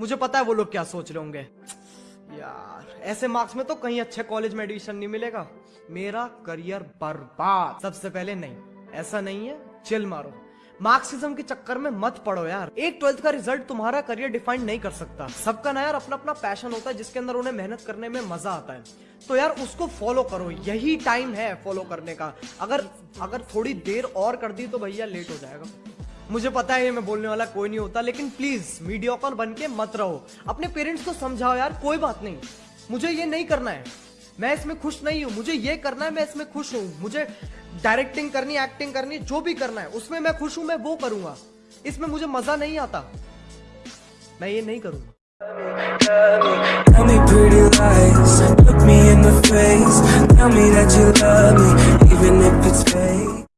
मुझे पता है वो लोग क्या सोच रहे होंगे। यार, ऐसे मार्क्स में तो कहीं अच्छे कॉलेज में एडमिशन नहीं मिलेगा। मेरा करियर बर्बाद। सबसे पहले नहीं, ऐसा नहीं है चिल मारो। मार्क्सिज्म के चक्कर में मत पड़ो यार। एक ट्वेल्थ का रिज़ल्ट तुम्हारा करियर डिफाइन नहीं कर सकता। सबका ना यार अपना अपना पैशन होता है, जिसके अंदर उन्हें मेहनत करने में मज़ा आता है। तो यार, उसको फॉलो करो। यही टाइम है फॉलो करने का। अगर अगर थोड़ी देर और कर दी तो भैया लेट हो जाएगा। मुझे पता है ये मैं बोलने वाला कोई नहीं होता लेकिन प्लीज़ मीडियोकर बन के मत रहो अपने पेरेंट्स को समझाओ यार कोई बात नहीं मुझे ये नहीं करना है मैं इसमें खुश नहीं हूँ मुझे ये करना है मैं इसमें खुश हूँ मुझे डायरेक्टिंग करनी एक्टिंग करनी जो भी करना है उसमें मैं खुश हूँ मैं वो करूँगा इसमें मुझे मज़ा नहीं आता मैं ये नहीं करूँगा Tell me pretty lies, look me in the face Tell me that you love me,